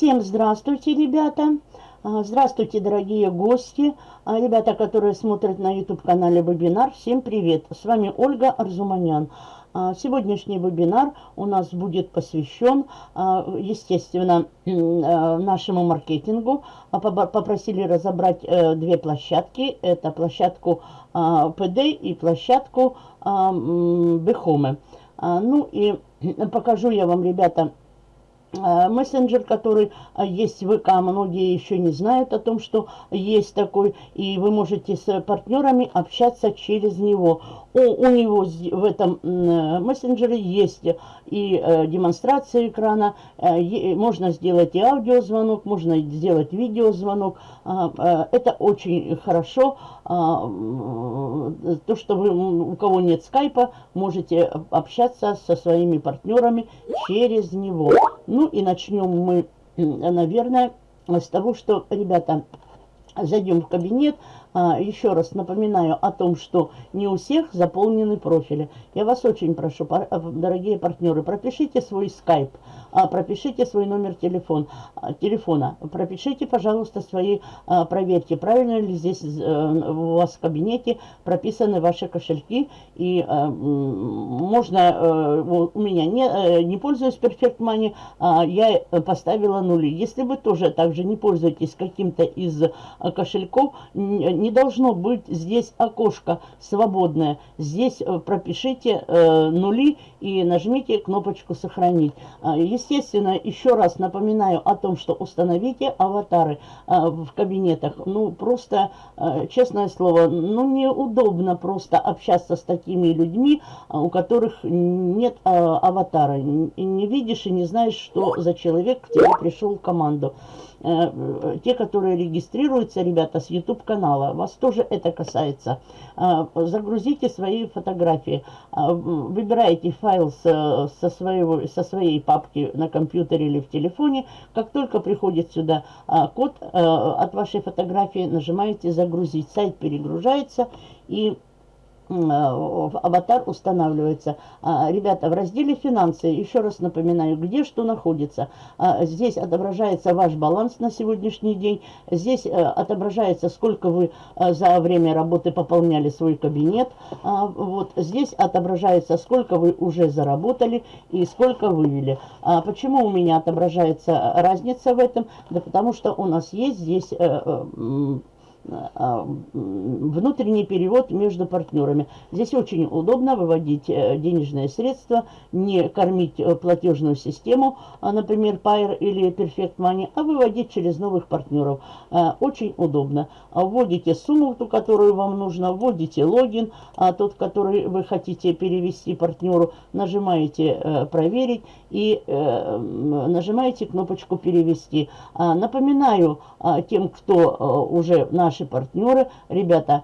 Всем здравствуйте, ребята! А, здравствуйте, дорогие гости, а, ребята, которые смотрят на YouTube-канале вебинар. Всем привет! С вами Ольга Арзуманян. А, сегодняшний вебинар у нас будет посвящен, естественно, нашему маркетингу. Попросили разобрать э, две площадки. Это площадку PD и площадку Бехомы. Ну и покажу я вам, ребята, мессенджер, который э, есть в ВК, многие еще не знают о том, что есть такой, и вы можете с партнерами общаться через него. У, у него в этом э, мессенджере есть и демонстрация экрана, можно сделать и аудиозвонок, можно сделать видеозвонок. Это очень хорошо. То, что вы, у кого нет скайпа, можете общаться со своими партнерами через него. Ну и начнем мы, наверное, с того, что, ребята, зайдем в кабинет, еще раз напоминаю о том, что не у всех заполнены профили. Я вас очень прошу, э, дорогие партнеры, пропишите свой скайп, а, пропишите свой номер телефон, а, телефона, пропишите, пожалуйста, свои, проверьте, правильно ли здесь э, у вас в кабинете прописаны ваши кошельки. И э, можно, у меня не, не пользуюсь Perfect Money, я поставила нули. Если вы тоже также не пользуетесь каким-то из кошельков, не должно быть здесь окошко свободное. Здесь э, пропишите э, нули и нажмите кнопочку «Сохранить». А, естественно, еще раз напоминаю о том, что установите аватары а, в кабинетах. Ну, просто, э, честное слово, ну, неудобно просто общаться с такими людьми, а, у которых нет аватара. Не видишь и не знаешь, что за человек к тебе пришел в команду. Э, те, которые регистрируются, ребята, с YouTube-канала, вас тоже это касается. Э, загрузите свои фотографии, э, выбирайте файл со, своего, со своей папки на компьютере или в телефоне. Как только приходит сюда код от вашей фотографии, нажимаете «Загрузить». Сайт перегружается и аватар устанавливается. А, ребята, в разделе «Финансы» еще раз напоминаю, где что находится. А, здесь отображается ваш баланс на сегодняшний день. Здесь э, отображается, сколько вы э, за время работы пополняли свой кабинет. А, вот здесь отображается, сколько вы уже заработали и сколько вывели. Почему у меня отображается разница в этом? Да потому что у нас есть здесь э, внутренний перевод между партнерами. Здесь очень удобно выводить э, денежные средства, не кормить э, платежную систему, а, например, Pair или Perfect Money, а выводить через новых партнеров. Э, очень удобно. Вводите сумму, ту, которую вам нужно, вводите логин, а тот, который вы хотите перевести партнеру, нажимаете «Проверить» и нажимаете кнопочку «Перевести». Напоминаю тем, кто уже на наши партнеры, ребята,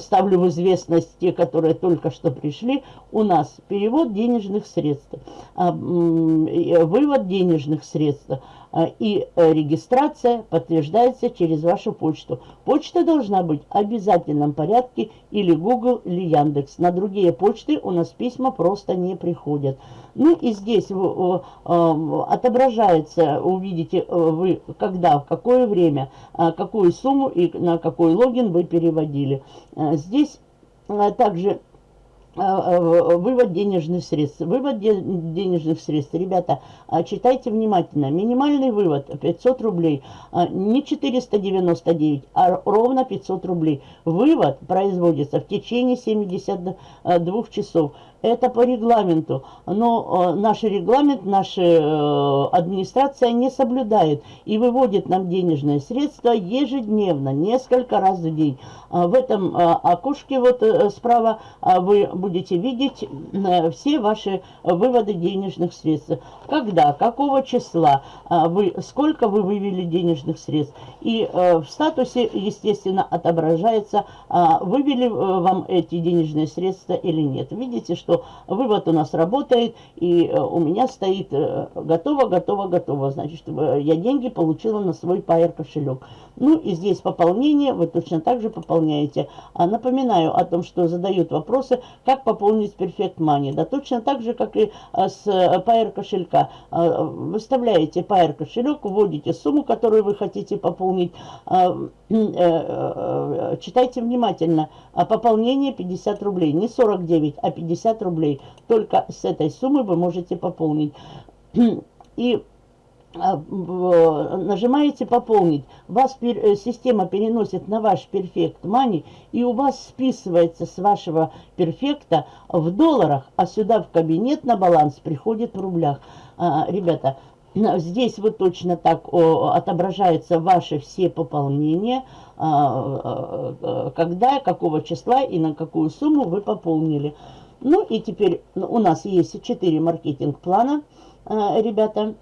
ставлю в известность те, которые только что пришли, у нас перевод денежных средств, а, вывод денежных средств – а, и э, регистрация подтверждается через вашу почту. Почта должна быть в обязательном порядке или Google, или Яндекс. На другие почты у нас письма просто не приходят. Ну и здесь отображается, увидите э, вы, когда, в какое время, а, какую сумму и на какой логин вы переводили. Э, здесь также а, а, вывод денежных средств. Вывод денежных средств, ребята, а, читайте внимательно. Минимальный вывод 500 рублей, не 499, а ровно 500 рублей. Вывод производится в течение 72 часов. Это по регламенту. Но э, наш регламент, наша э, администрация не соблюдает и выводит нам денежные средства ежедневно, несколько раз в день. А в этом э, окошке вот э, справа э, вы будете видеть э, все ваши выводы денежных средств. Когда, какого числа, э, вы, сколько вы вывели денежных средств. И э, в статусе, естественно, отображается, э, вывели э, вам эти денежные средства или нет. Видите, что что вывод у нас работает, и э, у меня стоит э, готово, готово, готово. Значит, я деньги получила на свой Pair кошелек. Ну и здесь пополнение, вы точно так же пополняете. А напоминаю о том, что задают вопросы, как пополнить Perfect Money? Да точно так же, как и с Pair кошелька. Выставляете Pair кошелек, вводите сумму, которую вы хотите пополнить. Читайте внимательно. Пополнение 50 рублей. Не 49, а 50 рублей. Только с этой суммы вы можете пополнить. И а, нажимаете «Пополнить», вас э, система переносит на ваш Perfect Money, и у вас списывается с вашего перфекта в долларах, а сюда в кабинет на баланс приходит в рублях. А, ребята, здесь вот точно так отображаются ваши все пополнения, а, когда, какого числа и на какую сумму вы пополнили. Ну и теперь у нас есть 4 маркетинг-плана, ребята,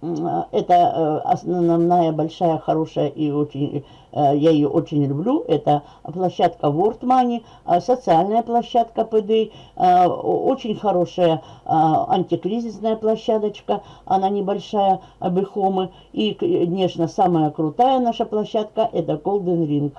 это э, основная большая, хорошая и очень, э, я ее очень люблю. Это площадка World Money, э, социальная площадка PD, очень хорошая антикризисная площадочка, она небольшая, Бехомы. И, конечно, самая крутая наша площадка это Golden Ring.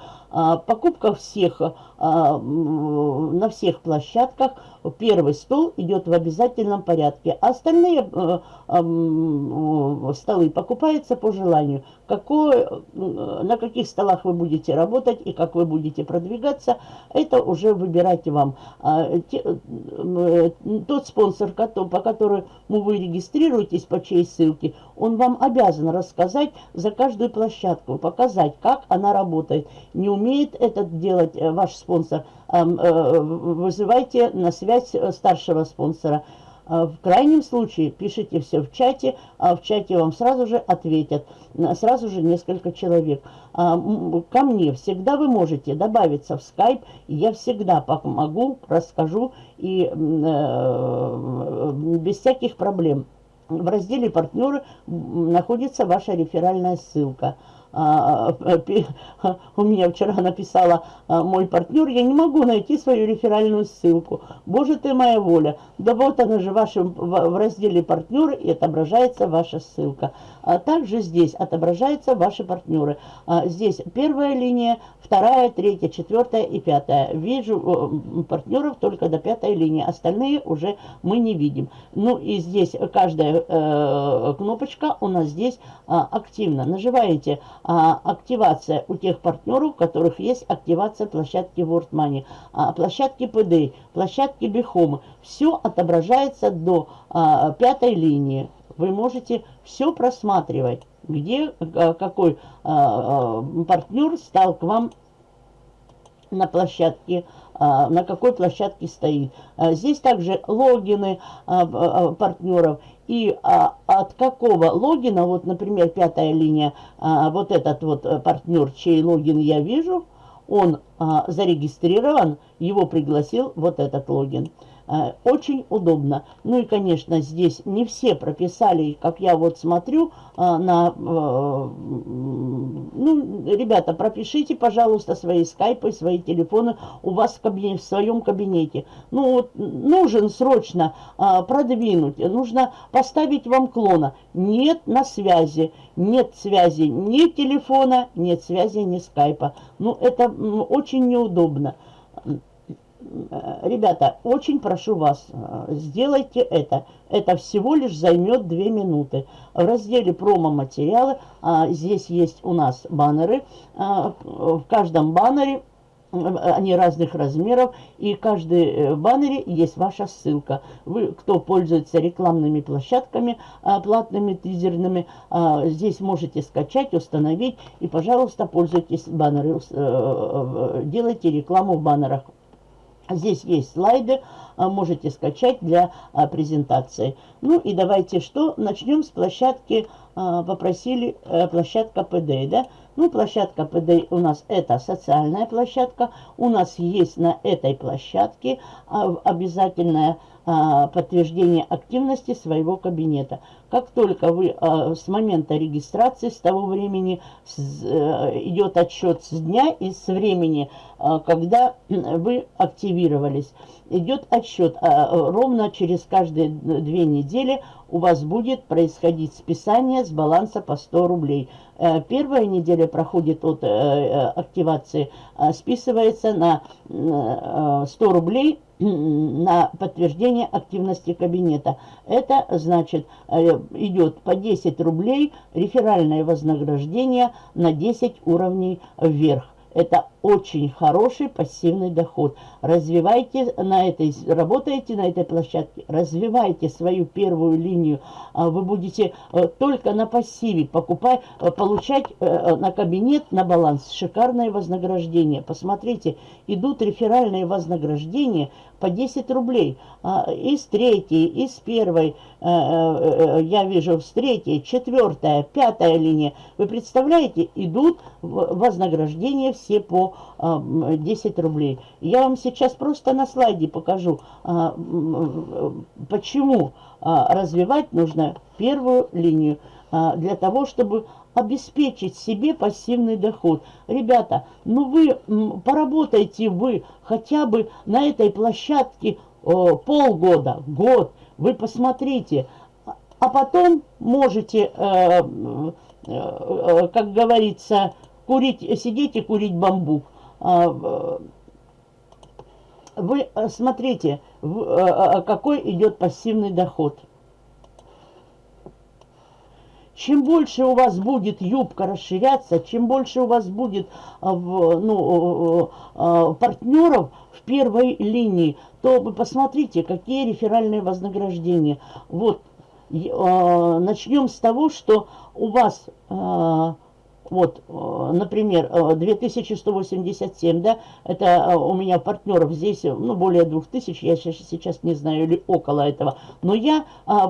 Покупка всех, на всех площадках первый стол идет в обязательном порядке. А остальные э, э, столы покупаются по желанию. Какой, э, на каких столах вы будете работать и как вы будете продвигаться, это уже выбирайте вам. А, те, э, тот спонсор, по которому вы регистрируетесь, по чьей ссылке, он вам обязан рассказать за каждую площадку, показать, как она работает. Не умеет это делать э, ваш спонсор – Э, вызывайте на связь старшего спонсора. А в крайнем случае пишите все в чате, а в чате вам сразу же ответят, сразу же несколько человек. А, ко мне всегда вы можете добавиться в скайп, я всегда помогу, расскажу и э, без всяких проблем. В разделе «Партнеры» находится ваша реферальная ссылка – у меня вчера написала а, мой партнер, я не могу найти свою реферальную ссылку. Боже ты моя воля. Да вот она же в, вашем, в разделе партнеры и отображается ваша ссылка. А также здесь отображаются ваши партнеры. А здесь первая линия, вторая, третья, четвертая и пятая. Вижу партнеров только до пятой линии, остальные уже мы не видим. Ну и здесь каждая э, кнопочка у нас здесь активна. Нажимаете а, активация у тех партнеров, у которых есть активация площадки World Money, а, площадки PD, площадки Бихома. Все отображается до а, пятой линии. Вы можете все просматривать, где а, какой а, а, партнер стал к вам на площадке, а, на какой площадке стоит. А, здесь также логины партнеров и от какого логина, вот, например, пятая линия, вот этот вот э, партнер, чей логин я вижу, он зарегистрирован, его пригласил вот этот логин. Э, очень удобно. Ну и, конечно, здесь не все прописали, как я вот смотрю э, на... Ну, ребята, пропишите, пожалуйста, свои скайпы, свои телефоны у вас в, кабинете, в своем кабинете. Ну, вот нужен срочно продвинуть, нужно поставить вам клона. Нет на связи, нет связи ни телефона, нет связи ни скайпа. Ну, это очень неудобно. Э, ребята, очень прошу вас, э, сделайте это. Это всего лишь займет 2 минуты. В разделе промо-материалы а, здесь есть у нас баннеры. А, в каждом баннере они разных размеров, и каждый э, баннере есть ваша ссылка. Вы, кто пользуется рекламными площадками, платными, тизерными, здесь можете скачать, установить, и, пожалуйста, пользуйтесь баннеры, делайте рекламу в баннерах. Здесь есть слайды, а, можете скачать для а, презентации. Ну и давайте что, начнем с площадки, а, попросили э, площадка PD, да? Ну, площадка PD у нас это социальная площадка, у нас есть на этой площадке обязательная а, подтверждение активности своего кабинета. Как только вы а, с момента регистрации, с того времени а, идет отсчет с дня и с времени, а, когда вы активировались, идет отсчет. А, ровно через каждые две недели у вас будет происходить списание с баланса по 100 рублей. э, первая неделя проходит от активации, списывается на 100 рублей на подтверждение активности кабинета. Это значит, идет по 10 рублей реферальное вознаграждение на 10 уровней вверх. Это очень хороший пассивный доход. Развивайте на этой, работаете на этой площадке, развивайте свою первую линию. А вы будете э, только на пассиве покупать, э, получать э, на кабинет, на баланс шикарное вознаграждение. Посмотрите, идут реферальные вознаграждения по 10 рублей. А, из третьей, из первой, я вижу, с третьей, четвертая, пятая линия. Вы представляете, идут вознаграждения все по 10 рублей. Я вам сейчас просто на слайде покажу, а, почему а, развивать нужно первую линию. А, для того, чтобы обеспечить себе пассивный доход. Ребята, ну вы поработайте вы хотя бы на этой площадке полгода, год. Вы посмотрите, а потом можете, э, э, э, как говорится, курить, сидеть и курить бамбук. А, вы э, смотрите, э, э, какой идет пассивный доход. Чем больше у вас будет юбка расширяться, чем больше у вас будет ну, партнеров в первой линии, то вы посмотрите, какие реферальные вознаграждения. Вот, начнем с того, что у вас вот, э, например, 2187, э, да, это э, у меня партнеров здесь, ну, более 2000, я сейчас не знаю, или около этого, но я а,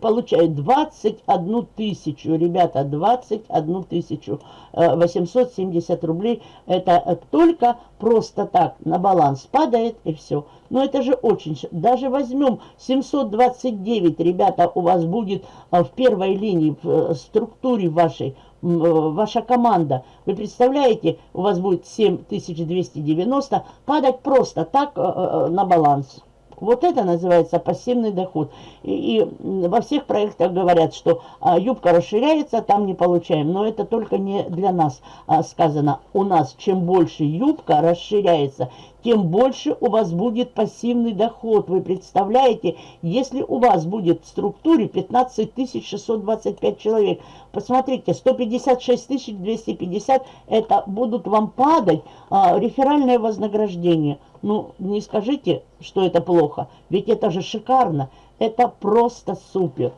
получаю 21 тысячу, ребята, 21 тысячу 870 рублей, это только просто так на баланс падает и все. Но это же очень... Даже возьмем 729, ребята, у вас будет в первой линии, в структуре вашей, ваша команда. Вы представляете, у вас будет 7290 падать просто так на баланс. Вот это называется пассивный доход. И, и во всех проектах говорят, что а, юбка расширяется, там не получаем. Но это только не для нас а, сказано. У нас чем больше юбка расширяется, тем больше у вас будет пассивный доход. Вы представляете, если у вас будет в структуре 15 625 человек, посмотрите, 156 250, это будут вам падать а, реферальное вознаграждение. Ну, не скажите, что это плохо, ведь это же шикарно, это просто супер.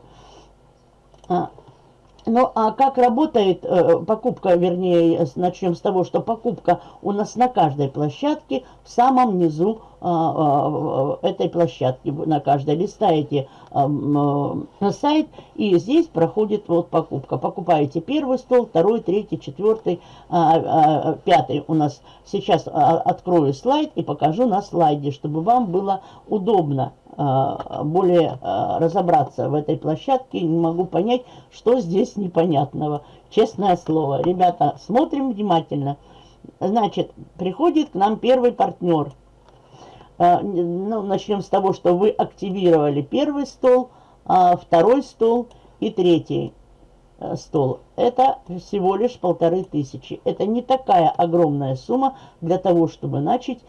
А, ну, а как работает э, покупка, вернее, начнем с того, что покупка у нас на каждой площадке в самом низу э, э, этой площадки. На каждой листаете э, э, сайт, и здесь проходит вот покупка. Покупаете первый стол, второй, третий, четвертый, э, э, пятый. У нас сейчас э, открою слайд и покажу на слайде, чтобы вам было удобно Э, более э, разобраться в этой площадке. Не могу понять, что здесь непонятного. Честное слово. Ребята, смотрим внимательно. Значит, приходит к нам первый партнер. Э, ну, начнем с того, что вы активировали первый стол, а второй стол и третий стол. Это всего лишь полторы тысячи. Это не такая огромная сумма для того, чтобы начать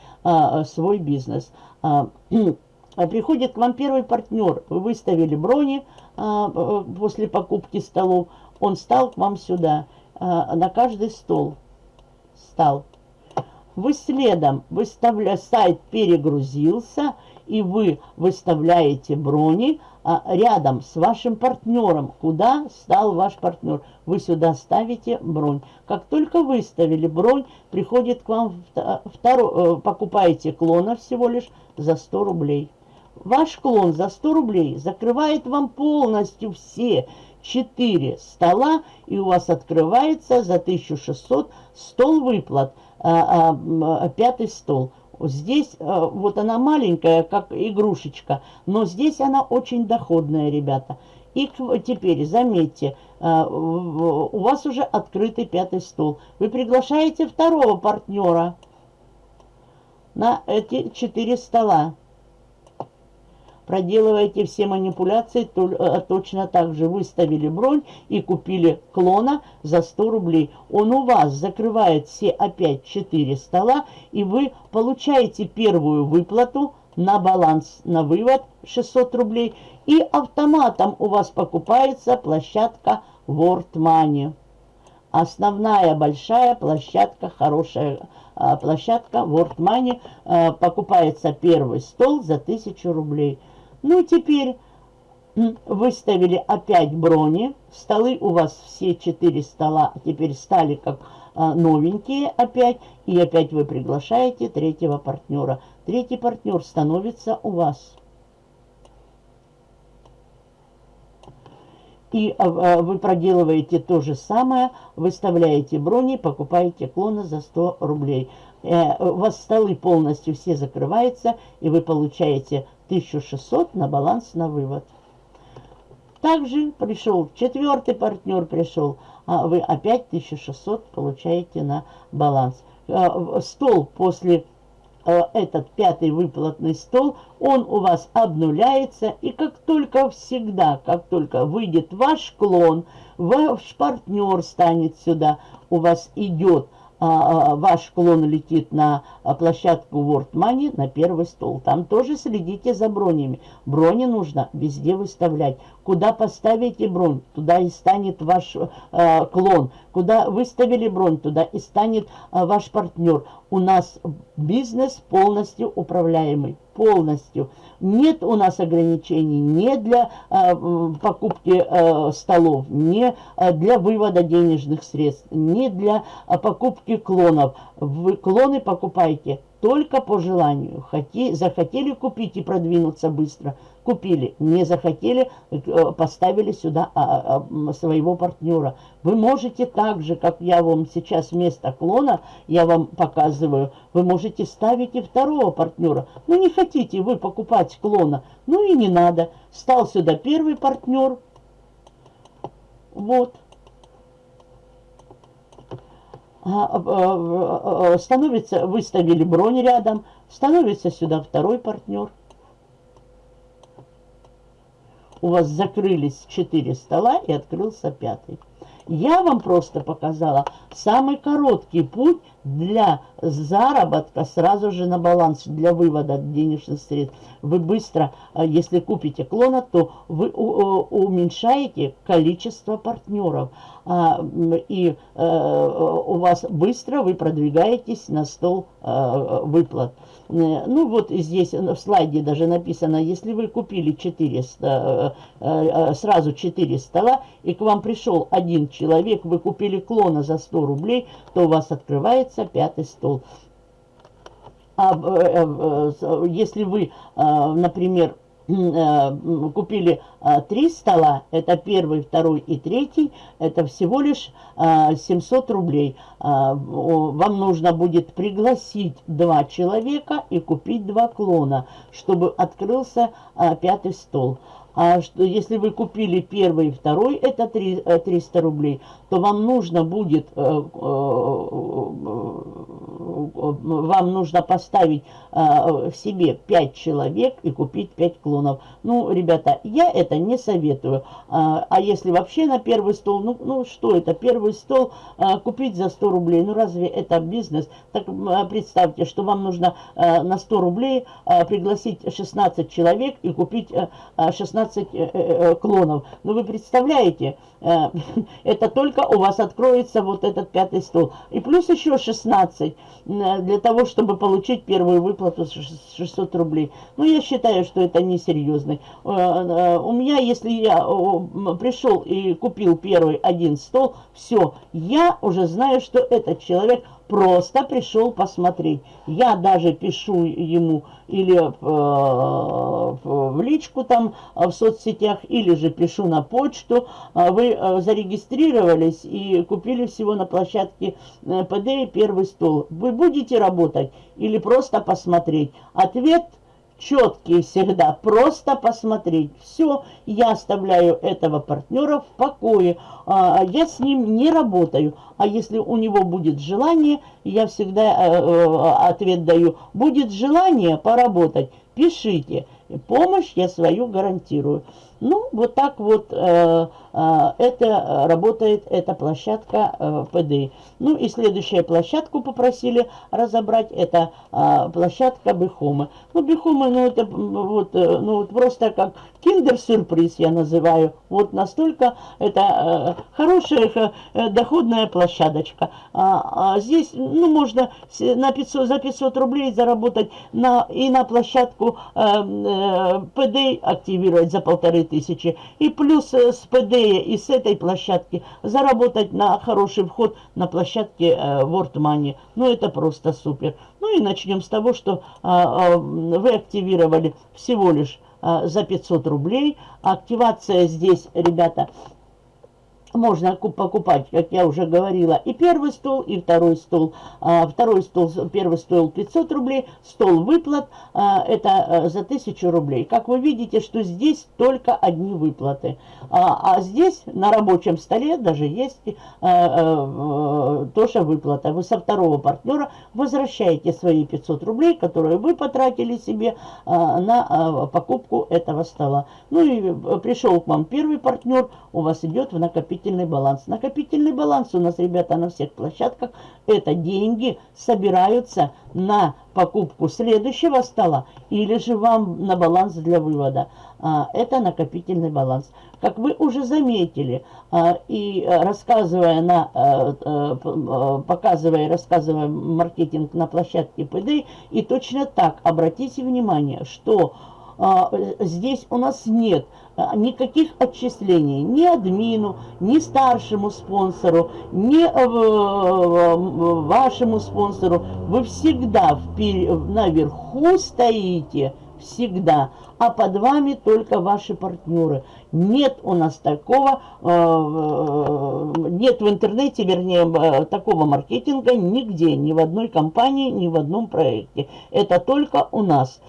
свой бизнес. А приходит к вам первый партнер, вы выставили брони а, э, после покупки столов, он стал к вам сюда, а, на каждый стол стал. Вы следом, выставля, сайт перегрузился, и вы выставляете брони а, рядом с вашим партнером. Куда стал ваш партнер? Вы сюда ставите бронь. Как только выставили бронь, приходит к вам второй, э, покупаете клона всего лишь за 100 рублей. Ваш клон за 100 рублей закрывает вам полностью все 4 стола, и у вас открывается за 1600 стол выплат, а, а, а, пятый стол. Здесь вот она маленькая, как игрушечка, но здесь она очень доходная, ребята. И теперь, заметьте, у вас уже открытый пятый стол. Вы приглашаете второго партнера на эти четыре стола. Проделываете все манипуляции э, точно так же. Выставили бронь и купили клона за 100 рублей. Он у вас закрывает все опять 4 стола, и вы получаете первую выплату на баланс, на вывод 600 рублей. И автоматом у вас покупается площадка World Money. Основная большая площадка, хорошая а, площадка World Money. А, покупается первый стол за 1000 рублей. Ну, теперь выставили опять брони. Столы у вас все четыре стола теперь стали как а, новенькие опять. И опять вы приглашаете третьего партнера. Третий партнер становится у вас. И а, а, вы проделываете то же самое, выставляете брони, покупаете клона за 100 рублей. Э, у вас столы полностью все закрываются, и вы получаете 1600 на баланс на вывод. Также пришел четвертый партнер, пришел, а вы опять 1600 получаете на баланс. Э, стол после Э, этот пятый выплатный стол, он у вас обнуляется, и как только всегда, как только выйдет ваш клон, ваш партнер станет сюда, у вас идет ваш клон летит на а, площадку World Money, на первый стол. Там тоже следите за бронями. Брони нужно везде выставлять. Куда поставите бронь, туда и станет ваш э, клон. Куда выставили бронь, туда и станет э, ваш партнер. У нас бизнес полностью управляемый полностью. Нет у нас ограничений не для э, покупки э, столов, не э, для вывода денежных средств, не для э, покупки клонов. Вы клоны покупаете только по желанию. Хоти, захотели купить и продвинуться быстро, купили. Не захотели, э, поставили сюда а, а, своего партнера. Вы можете так же, как я вам сейчас вместо клона, я вам показываю, вы можете ставить и второго партнера. Ну, не хотите вы покупать клона, ну и не надо. Стал сюда первый партнер. Вот. А, а, а, становится, выставили бронь рядом, становится сюда второй партнер. У вас закрылись четыре стола и открылся пятый. Я вам просто показала самый короткий путь для заработка сразу же на баланс, для вывода денежных средств. Вы быстро, э, если купите клона, то вы уменьшаете количество партнеров. А, и э, у вас быстро вы продвигаетесь на стол э, выплат. Ну вот здесь в слайде даже написано, если вы купили 4, сразу 4 стола, и к вам пришел один человек, вы купили клона за 100 рублей, то у вас открывается пятый стол. А э, э, если вы, э, например, купили три стола, это первый, второй и третий, это всего лишь 700 рублей. Вам нужно будет пригласить два человека и купить два клона, чтобы открылся пятый стол. А что, если вы купили первый и второй, это 3, 300 э, рублей, то вам нужно будет, э, э, вам нужно поставить в себе 5 человек и купить 5 клонов. Ну, ребята, я это не советую. А, а если вообще на первый стол, ну, ну что это, первый стол купить за 100 рублей, ну разве это бизнес? Так представьте, что вам нужно на 100 рублей пригласить 16 человек и купить 16 15 э, э, э, клонов. Но вы представляете, это только у вас откроется вот этот пятый стол. И плюс еще 16 для того, чтобы получить первую выплату 600 рублей. Ну, я считаю, что это несерьезно. У меня, если я пришел и купил первый один стол, все, я уже знаю, что этот человек просто пришел посмотреть. Я даже пишу ему или э, в личку там в соцсетях, или же пишу на почту. А вы э, зарегистрировались и купили всего на площадке э, ПД первый стол. Вы будете работать или просто посмотреть? Ответ – четкие всегда, просто посмотреть. Все, я оставляю этого партнера в покое, а, я с ним не работаю. А если у него будет желание, я всегда э, э, ответ даю, будет желание поработать, пишите. помощь я свою гарантирую. Ну, вот так вот э, это работает эта площадка э, ПД. Ну и следующая площадку попросили разобрать, это э, площадка Бихомы. Ну, Бихомы, ну это вот, э, ну, вот просто как киндер-сюрприз я называю. Вот настолько это э, хорошая э, доходная площадочка. А, а здесь, ну, можно на 500, за 500 рублей заработать на, и на площадку э, э, ПД активировать за полторы тысячи. И плюс э, с ПД и с этой площадки заработать на хороший вход на площадке э, World Money. Ну, это просто супер. Ну и начнем с того, что а, а, вы активировали всего лишь а, за 500 рублей. Активация здесь, ребята, можно покупать, как я уже говорила, и первый стол, и второй стол. А, второй стол, первый стоил 500 рублей, стол выплат, а, это а, за 1000 рублей. Как вы видите, что здесь только одни выплаты. А, а здесь на рабочем столе даже есть тоже выплата. Вы со второго партнера возвращаете свои 500 рублей, которые вы потратили себе на покупку этого стола. Ну и пришел к вам первый партнер, у вас идет в накопительный накопительный баланс. Накопительный баланс у нас, ребята, на всех площадках. Это деньги собираются на покупку следующего стола или же вам на баланс для вывода. А, это накопительный баланс. Как вы уже заметили, а, и рассказывая на, а, показывая и рассказывая маркетинг на площадке ПД, и точно так обратите внимание, что здесь у нас нет а, никаких отчислений ни админу, ни старшему спонсору, ни э, вашему спонсору. Вы всегда наверху стоите, всегда, а под вами только ваши партнеры. Нет у нас такого, э, э, нет в интернете, вернее, такого маркетинга нигде, ни в одной компании, ни в одном проекте. Это только у нас.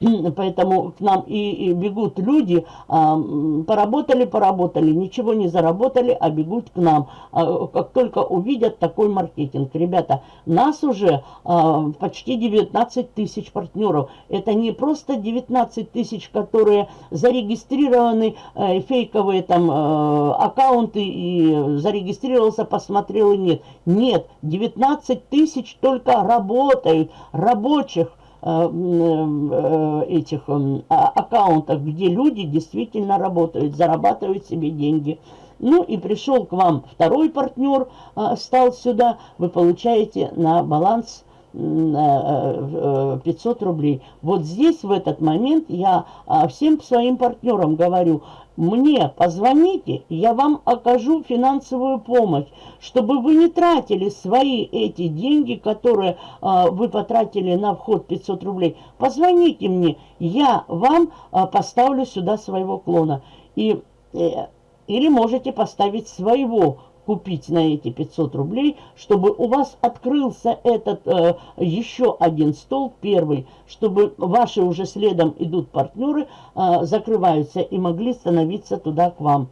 Поэтому к нам и, и бегут люди, а, поработали, поработали, ничего не заработали, а бегут к нам, а, как только увидят такой маркетинг. Ребята, нас уже а, почти 19 тысяч партнеров. Это не просто 19 тысяч, которые зарегистрированы, э, фейковые там э, аккаунты, и зарегистрировался, посмотрел и нет. Нет, 19 тысяч только работают, рабочих, Э, э, этих э, а, аккаунтах, где люди действительно работают, зарабатывают себе деньги. Ну и пришел к вам второй партнер, стал сюда, вы получаете на баланс 500 рублей. Вот здесь в этот момент я всем своим партнерам говорю, мне позвоните, я вам окажу финансовую помощь, чтобы вы не тратили свои эти деньги, которые э, вы потратили на вход 500 рублей. Позвоните мне, я вам э, поставлю сюда своего клона. И, э, или можете поставить своего купить на эти 500 рублей, чтобы у вас открылся этот э, еще один стол, первый, чтобы ваши уже следом идут партнеры, э, закрываются и могли становиться туда к вам.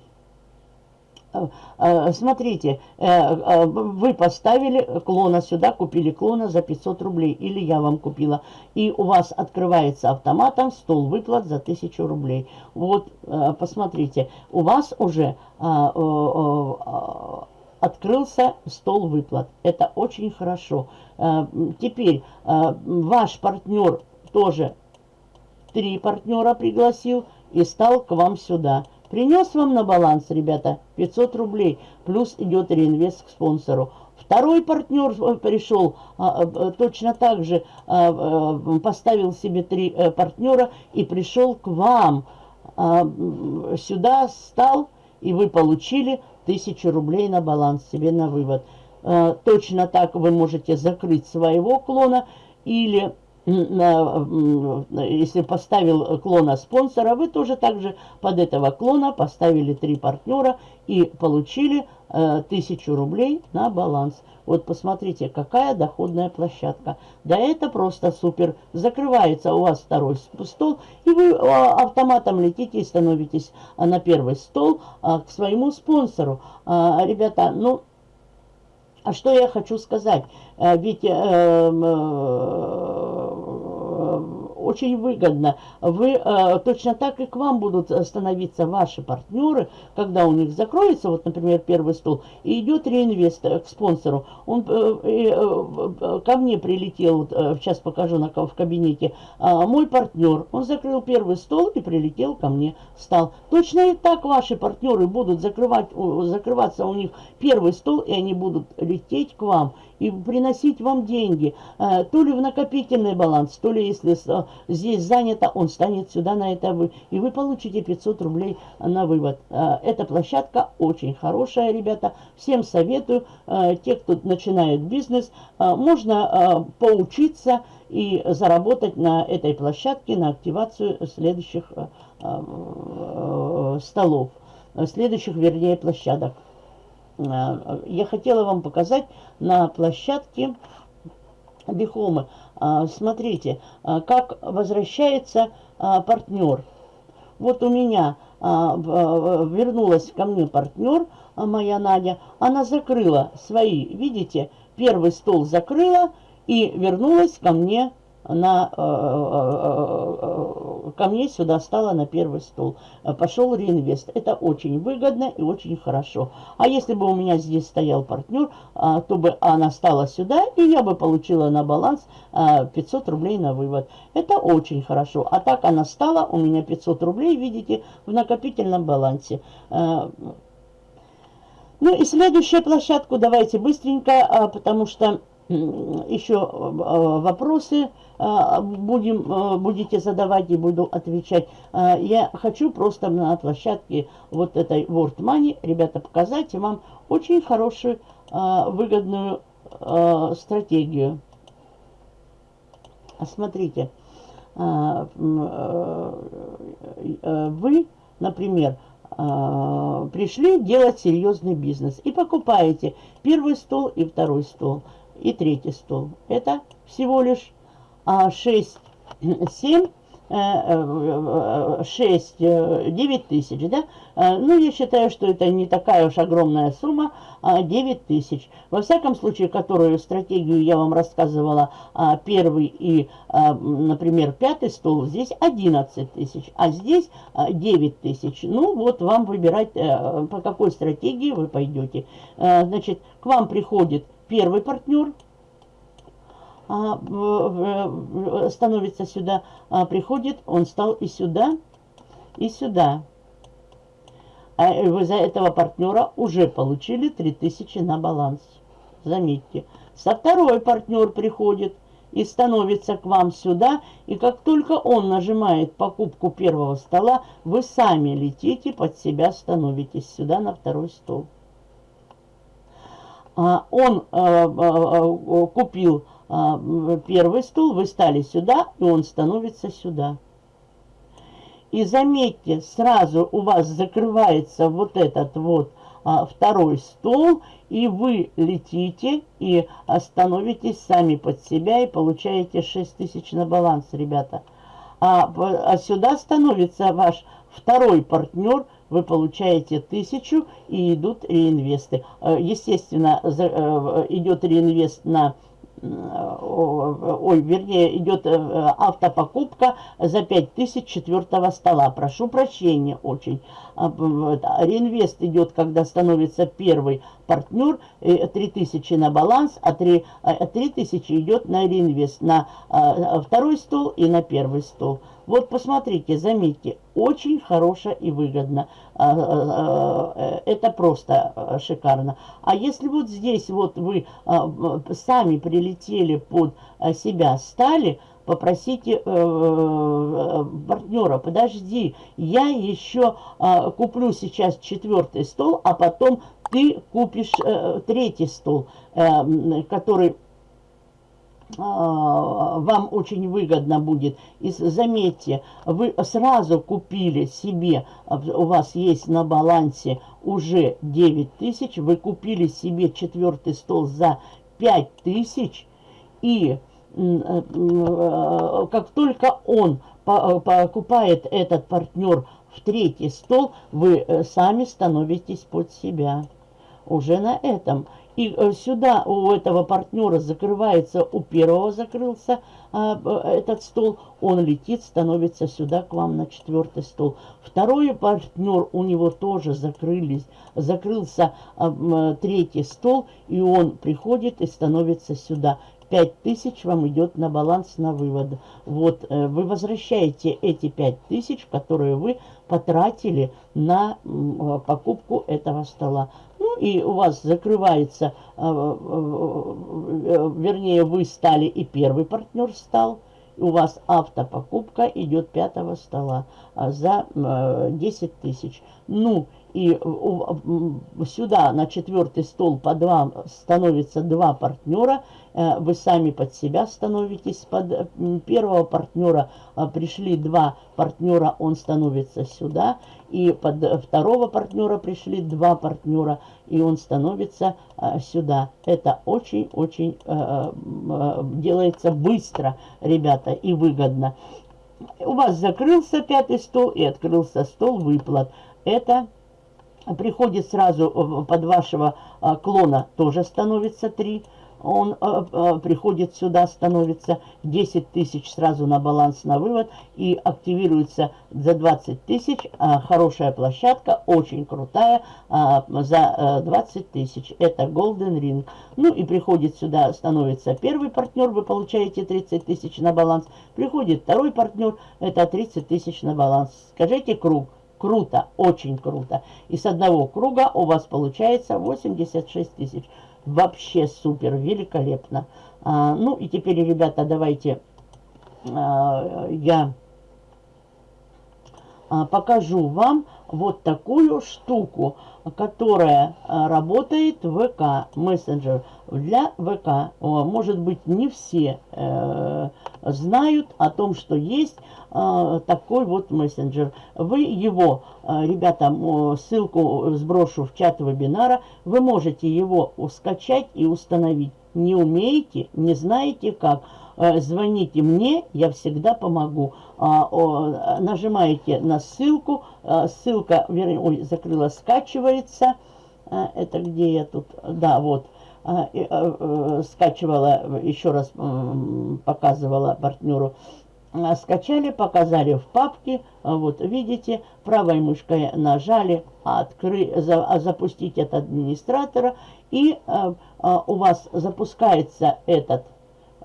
Э, э, смотрите, э, вы поставили клона сюда, купили клона за 500 рублей, или я вам купила, и у вас открывается автоматом стол выплат за 1000 рублей. Вот, посмотрите, у вас уже открылся стол выплат. Это очень хорошо. Теперь ваш партнер тоже три партнера пригласил и стал к вам сюда. Принес вам на баланс, ребята, 500 рублей, плюс идет реинвест к спонсору. Второй партнер пришел, а, а, точно так же а, поставил себе три э, партнера и пришел к вам. Сюда стал, и вы получили 1000 рублей на баланс себе на вывод. Точно так вы можете закрыть своего клона или если поставил клона спонсора, вы тоже также под этого клона поставили три партнера и получили э, тысячу рублей на баланс. Вот посмотрите, какая доходная площадка. Да это просто супер. Закрывается у вас второй стол, и вы а, автоматом летите и становитесь на первый стол а, к своему спонсору. А, ребята, ну... А что я хочу сказать? Э, ведь э, очень выгодно. Вы э, точно так и к вам будут становиться ваши партнеры, когда у них закроется, вот, например, первый стол, и идет реинвест к спонсору. Он э, э, ко мне прилетел, вот, э, сейчас покажу на, в кабинете, э, мой партнер, он закрыл первый стол и прилетел ко мне, стал. Точно и так ваши партнеры будут закрывать, закрываться у них первый стол, и они будут лететь к вам и приносить вам деньги. Э, то ли в накопительный баланс, то ли если э, здесь занято, он станет сюда на это вы. И вы получите 500 рублей на вывод. Э, эта площадка очень хорошая, ребята. Всем советую. Те, кто начинает бизнес, можно поучиться и заработать на этой площадке на активацию следующих столов, следующих, вернее, площадок. Э, я хотела вам показать на площадке Бихомы. Э, смотрите, э, как возвращается партнер. Вот у меня вернулась ко мне партнер, моя Надя. Она закрыла свои, видите, первый стол закрыла и вернулась ко мне на, э, э, э, ко мне сюда стала на первый стол. Пошел реинвест. Это очень выгодно и очень хорошо. А если бы у меня здесь стоял партнер, то бы она стала сюда, и я бы получила на баланс 500 рублей на вывод. Это очень хорошо. А так она стала, у меня 500 рублей, видите, в накопительном балансе. Ну и следующую площадку давайте быстренько, потому что еще вопросы будем, будете задавать и буду отвечать. Я хочу просто на площадке вот этой World Money, ребята, показать вам очень хорошую, выгодную стратегию. Смотрите, вы, например, пришли делать серьезный бизнес и покупаете первый стол и второй стол и третий стол. Это всего лишь 6, 7, 6, 9 тысяч, да? Э, ну, я считаю, что это не такая уж огромная сумма, 9 а тысяч. Во всяком случае, которую стратегию я вам рассказывала, а, первый и, а, например, пятый стол, здесь 11 тысяч, а здесь 9 тысяч. Ну, вот вам выбирать, э, по какой стратегии вы пойдете. Э, значит, к вам приходит первый партнер, а, становится сюда, а, приходит, он стал и сюда, и сюда. А вы за этого партнера уже получили 3000 на баланс. Заметьте. Со второй партнер приходит и становится к вам сюда. И как только он нажимает покупку первого стола, вы сами летите под себя, становитесь сюда на второй стол. А, он а, а, купил первый стул, вы стали сюда, и он становится сюда. И заметьте, сразу у вас закрывается вот этот вот второй стол, и вы летите и становитесь сами под себя и получаете 6 тысяч на баланс, ребята. А, а сюда становится ваш второй партнер – вы получаете тысячу и идут реинвесты. Э, естественно, э, идет реинвест на ой, вернее, идет э, автопокупка за 5000 четвертого стола. Прошу прощения очень. А, реинвест идет, когда становится первый партнер, 3000 на баланс, а 3, 3000 идет на реинвест на второй стол и на первый стол. Вот посмотрите, заметьте, очень хорошо и выгодно. А, а, а, это просто шикарно. А если вот здесь вот вы сами прилетели под себя, стали, попросите э, э, партнера, подожди, я еще куплю сейчас четвертый стол, а потом ты купишь э, третий стол, который вам очень выгодно будет. И заметьте, вы сразу купили себе, у вас есть на балансе уже 9 тысяч, вы купили себе четвертый стол за 5 тысяч, и э, как только он покупает этот партнер в третий стол, вы э, сами становитесь под себя уже на этом. И э, сюда у этого партнера закрывается, у первого закрылся а, этот стол, он летит, становится сюда к вам на четвертый стол. Второй партнер, у него тоже закрылись, закрылся а, третий стол, и он приходит и становится сюда. 5000 вам идет на баланс на вывод. Вот, э, вы возвращаете эти 5000, которые вы потратили на э, покупку этого стола. И у вас закрывается, э, вернее, вы стали и первый партнер стал. У вас автопокупка идет пятого стола за 10 тысяч. Ну, и сюда на четвертый стол по два становится два партнера, э, вы сами под себя становитесь, под первого партнера пришли два партнера, он становится сюда, и под второго партнера пришли два партнера, и он становится сюда. Это очень-очень э, э, делается быстро, ребята, и выгодно. У вас закрылся пятый стол и открылся стол выплат. Это приходит сразу э, под вашего а, клона, тоже становится 3. Он а, приходит сюда, становится 10 тысяч сразу на баланс, на вывод. И активируется за 20 тысяч. Хорошая площадка, очень крутая, за 20 тысяч. Это Golden Ring. Ну и приходит сюда, становится первый партнер, вы получаете 30 тысяч на баланс. Приходит второй партнер, это 30 тысяч на баланс. Скажите круг. Круто, очень круто. И с одного круга у вас получается 86 тысяч. Вообще супер, великолепно. А, ну и теперь, ребята, давайте а, я а, покажу вам вот такую штуку, которая а, работает в ВК, мессенджер для ВК. Может быть, не все э, знают о том, что есть э, такой вот мессенджер. Вы его, э, ребята, ссылку сброшу в чат вебинара, вы можете его скачать и установить. Не умеете, не знаете как, э, звоните мне, я всегда помогу. А, нажимаете на ссылку, а, ссылка, вернее, ой, закрыла, скачивается. А, это где я тут? Да, вот. Э, скачивала, еще раз показывала партнеру. Скачали, показали в папке. Вот, видите, правой мышкой нажали откры, за, запустить от администратора. И у вас запускается этот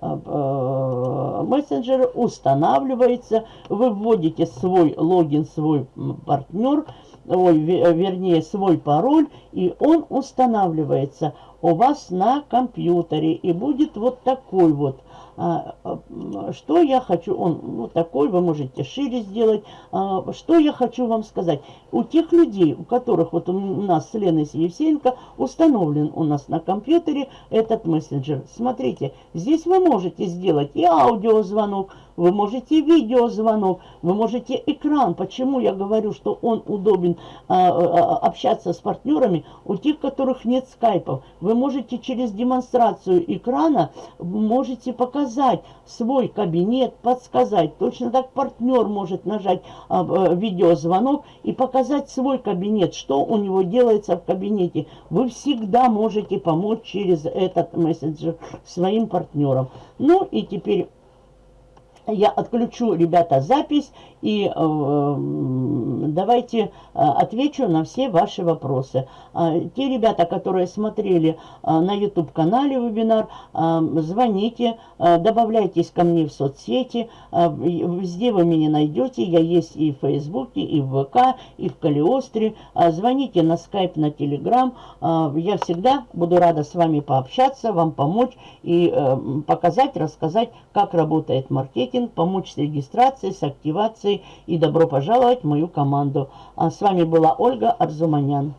Э, мессенджер устанавливается, вы вводите свой логин, свой партнер, ой, вернее свой пароль, и он устанавливается у вас на компьютере. И будет вот такой вот а, а, что я хочу, он вот такой, вы можете шире сделать. А, что я хочу вам сказать. У тех людей, у которых вот у нас с Леной Евсеенко установлен у нас на компьютере этот мессенджер. Смотрите, здесь вы можете сделать и аудиозвонок, вы можете видеозвонок, вы можете экран. Почему я говорю, что он удобен а, а, общаться с партнерами? У тех, которых нет скайпов, вы можете через демонстрацию экрана, можете показать свой кабинет, подсказать. Точно так партнер может нажать а, а, видеозвонок и показать свой кабинет, что у него делается в кабинете. Вы всегда можете помочь через этот мессенджер своим партнерам. Ну и теперь я отключу, ребята, запись и э, давайте э, отвечу на все ваши вопросы. Э, те ребята, которые смотрели э, на YouTube-канале вебинар, э, звоните, добавляйтесь ко мне в соцсети. Везде вы меня найдете. Я есть и в Фейсбуке, и в ВК, и в Калиостре. Звоните на Skype, на Telegram. Я всегда буду рада с вами пообщаться, вам помочь и показать, рассказать, как работает маркетинг, помочь с регистрацией, с активацией и добро пожаловать в мою команду. А с вами была Ольга Арзуманян.